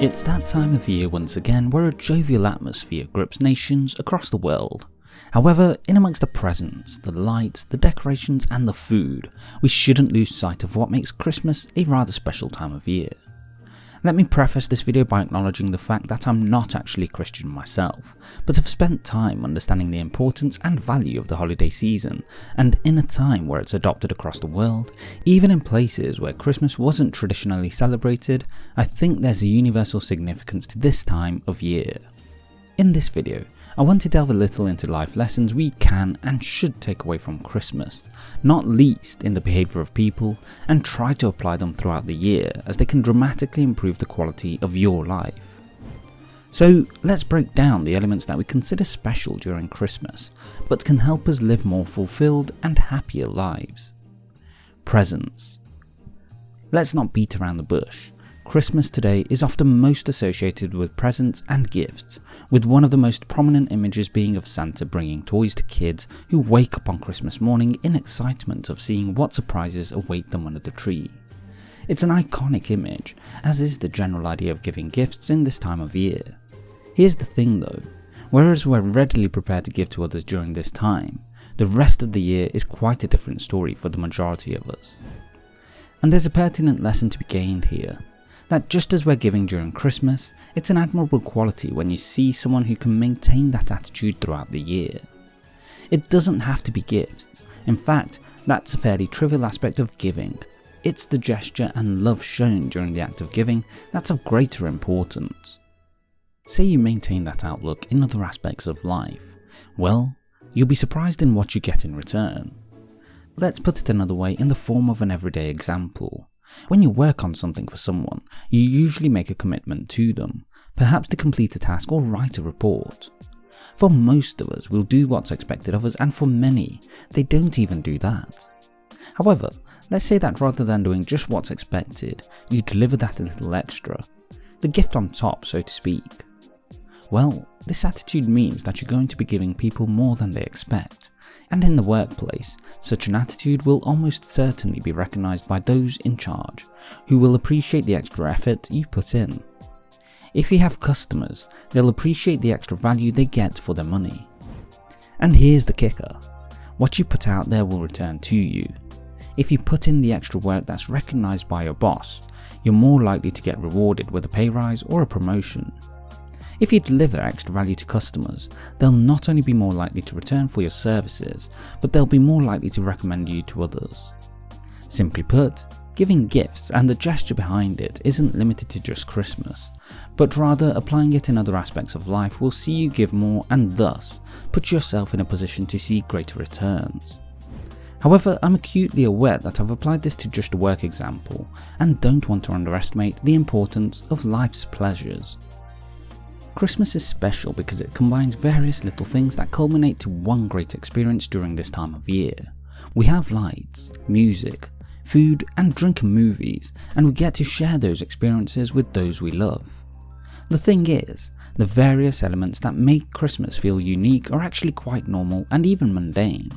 It's that time of year once again where a jovial atmosphere grips nations across the world. However, in amongst the presents, the lights, the decorations and the food, we shouldn't lose sight of what makes Christmas a rather special time of year. Let me preface this video by acknowledging the fact that I'm not actually Christian myself, but have spent time understanding the importance and value of the holiday season, and in a time where it's adopted across the world, even in places where Christmas wasn't traditionally celebrated, I think there's a universal significance to this time of year. In this video, I want to delve a little into life lessons we can and should take away from Christmas, not least in the behaviour of people, and try to apply them throughout the year as they can dramatically improve the quality of your life. So let's break down the elements that we consider special during Christmas, but can help us live more fulfilled and happier lives. Presents. Let's not beat around the bush. Christmas today is often most associated with presents and gifts, with one of the most prominent images being of Santa bringing toys to kids who wake up on Christmas morning in excitement of seeing what surprises await them under the tree. It's an iconic image, as is the general idea of giving gifts in this time of year. Here's the thing though, whereas we're readily prepared to give to others during this time, the rest of the year is quite a different story for the majority of us. And there's a pertinent lesson to be gained here, that just as we're giving during Christmas, it's an admirable quality when you see someone who can maintain that attitude throughout the year. It doesn't have to be gifts, in fact that's a fairly trivial aspect of giving. It's the gesture and love shown during the act of giving that's of greater importance. Say you maintain that outlook in other aspects of life, well, you'll be surprised in what you get in return. Let's put it another way in the form of an everyday example. When you work on something for someone, you usually make a commitment to them, perhaps to complete a task or write a report. For most of us, we'll do what's expected of us and for many, they don't even do that. However, let's say that rather than doing just what's expected, you deliver that a little extra. The gift on top, so to speak. Well, this attitude means that you're going to be giving people more than they expect, and in the workplace, such an attitude will almost certainly be recognised by those in charge, who will appreciate the extra effort you put in. If you have customers, they'll appreciate the extra value they get for their money. And here's the kicker, what you put out there will return to you. If you put in the extra work that's recognised by your boss, you're more likely to get rewarded with a pay rise or a promotion. If you deliver extra value to customers, they'll not only be more likely to return for your services, but they'll be more likely to recommend you to others. Simply put, giving gifts and the gesture behind it isn't limited to just Christmas, but rather applying it in other aspects of life will see you give more and thus put yourself in a position to see greater returns. However, I'm acutely aware that I've applied this to just a work example and don't want to underestimate the importance of life's pleasures. Christmas is special because it combines various little things that culminate to one great experience during this time of year. We have lights, music, food and drink and movies and we get to share those experiences with those we love. The thing is, the various elements that make Christmas feel unique are actually quite normal and even mundane.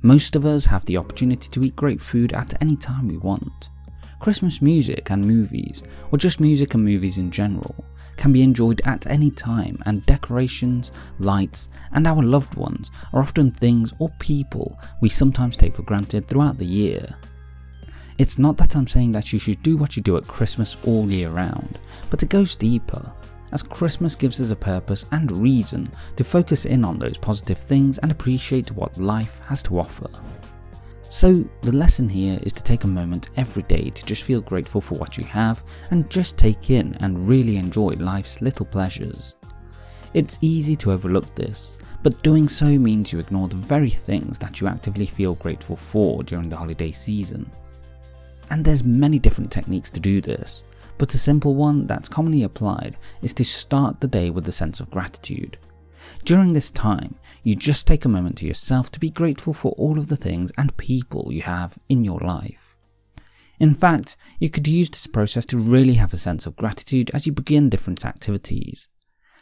Most of us have the opportunity to eat great food at any time we want. Christmas music and movies, or just music and movies in general, can be enjoyed at any time and decorations, lights and our loved ones are often things or people we sometimes take for granted throughout the year. It's not that I'm saying that you should do what you do at Christmas all year round, but it goes deeper, as Christmas gives us a purpose and reason to focus in on those positive things and appreciate what life has to offer. So the lesson here is to take a moment every day to just feel grateful for what you have and just take in and really enjoy life's little pleasures. It's easy to overlook this, but doing so means you ignore the very things that you actively feel grateful for during the holiday season. And there's many different techniques to do this, but a simple one that's commonly applied is to start the day with a sense of gratitude. During this time, you just take a moment to yourself to be grateful for all of the things and people you have in your life. In fact, you could use this process to really have a sense of gratitude as you begin different activities.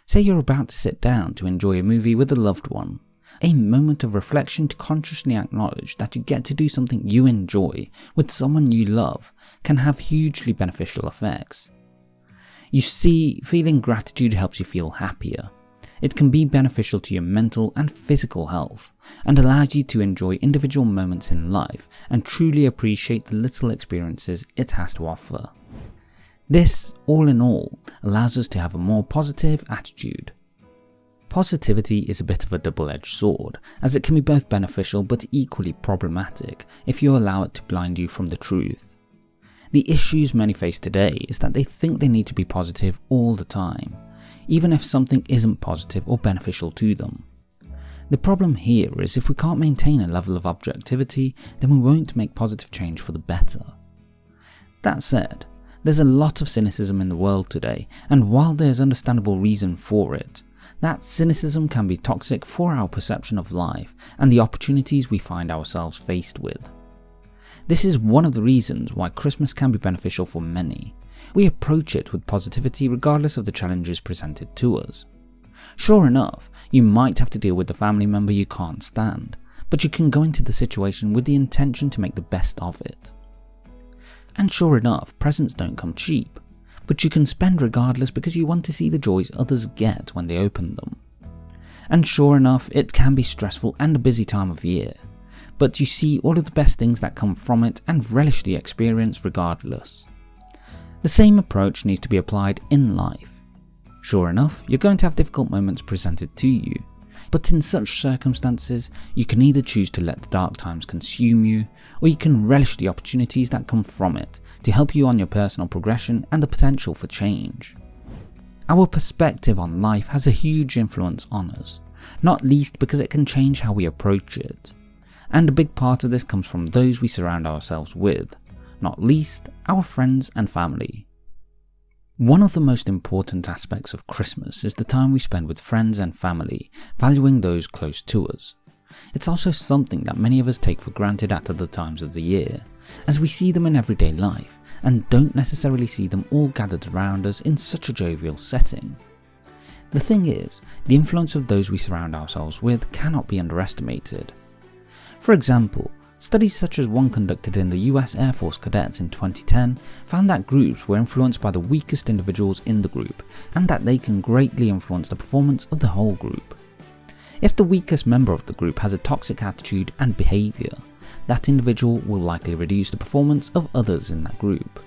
Say you're about to sit down to enjoy a movie with a loved one. A moment of reflection to consciously acknowledge that you get to do something you enjoy with someone you love can have hugely beneficial effects. You see, feeling gratitude helps you feel happier. It can be beneficial to your mental and physical health, and allows you to enjoy individual moments in life and truly appreciate the little experiences it has to offer. This, all in all, allows us to have a more positive attitude. Positivity is a bit of a double-edged sword, as it can be both beneficial but equally problematic if you allow it to blind you from the truth. The issues many face today is that they think they need to be positive all the time, even if something isn't positive or beneficial to them. The problem here is if we can't maintain a level of objectivity, then we won't make positive change for the better. That said, there's a lot of cynicism in the world today, and while there's understandable reason for it, that cynicism can be toxic for our perception of life and the opportunities we find ourselves faced with. This is one of the reasons why Christmas can be beneficial for many. We approach it with positivity regardless of the challenges presented to us. Sure enough, you might have to deal with the family member you can't stand, but you can go into the situation with the intention to make the best of it. And sure enough, presents don't come cheap, but you can spend regardless because you want to see the joys others get when they open them. And sure enough, it can be stressful and a busy time of year, but you see all of the best things that come from it and relish the experience regardless. The same approach needs to be applied in life. Sure enough, you're going to have difficult moments presented to you, but in such circumstances, you can either choose to let the dark times consume you, or you can relish the opportunities that come from it to help you on your personal progression and the potential for change. Our perspective on life has a huge influence on us, not least because it can change how we approach it. And a big part of this comes from those we surround ourselves with, not least our friends and family. One of the most important aspects of Christmas is the time we spend with friends and family, valuing those close to us. It's also something that many of us take for granted at other times of the year, as we see them in everyday life and don't necessarily see them all gathered around us in such a jovial setting. The thing is, the influence of those we surround ourselves with cannot be underestimated. For example, Studies such as one conducted in the US Air Force cadets in 2010 found that groups were influenced by the weakest individuals in the group and that they can greatly influence the performance of the whole group. If the weakest member of the group has a toxic attitude and behaviour, that individual will likely reduce the performance of others in that group.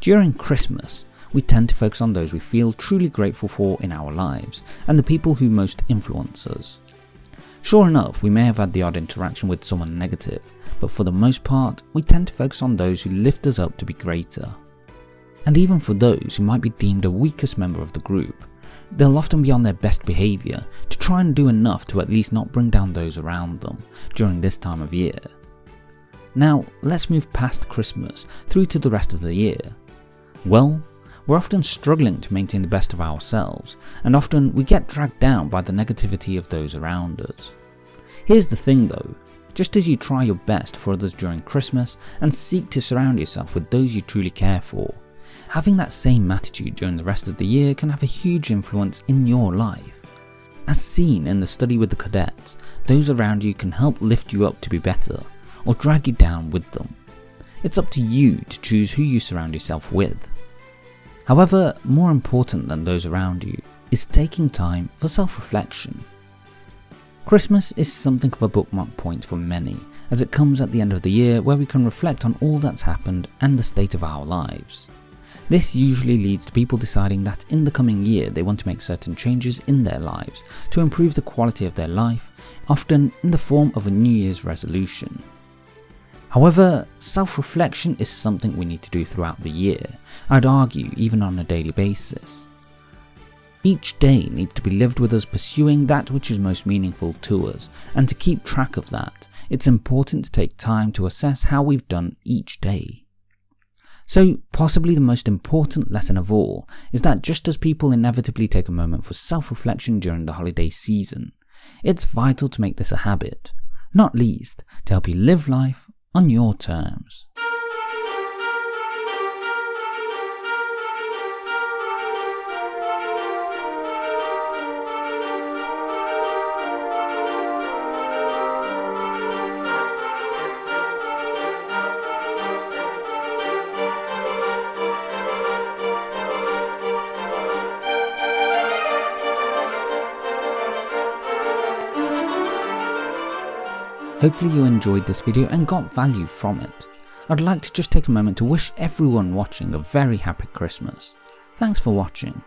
During Christmas, we tend to focus on those we feel truly grateful for in our lives and the people who most influence us. Sure enough, we may have had the odd interaction with someone negative, but for the most part, we tend to focus on those who lift us up to be greater. And even for those who might be deemed the weakest member of the group, they'll often be on their best behaviour to try and do enough to at least not bring down those around them during this time of year. Now, let's move past Christmas through to the rest of the year. Well, we're often struggling to maintain the best of ourselves, and often we get dragged down by the negativity of those around us. Here's the thing though, just as you try your best for others during Christmas and seek to surround yourself with those you truly care for, having that same attitude during the rest of the year can have a huge influence in your life. As seen in the study with the cadets, those around you can help lift you up to be better, or drag you down with them. It's up to you to choose who you surround yourself with. However, more important than those around you is taking time for self-reflection. Christmas is something of a bookmark point for many, as it comes at the end of the year where we can reflect on all that's happened and the state of our lives. This usually leads to people deciding that in the coming year they want to make certain changes in their lives to improve the quality of their life, often in the form of a New Year's resolution. However, self-reflection is something we need to do throughout the year, I'd argue even on a daily basis. Each day needs to be lived with us pursuing that which is most meaningful to us, and to keep track of that, it's important to take time to assess how we've done each day. So possibly the most important lesson of all is that just as people inevitably take a moment for self-reflection during the holiday season, it's vital to make this a habit, not least to help you live life on your terms. Hopefully you enjoyed this video and got value from it. I'd like to just take a moment to wish everyone watching a very happy Christmas. Thanks for watching.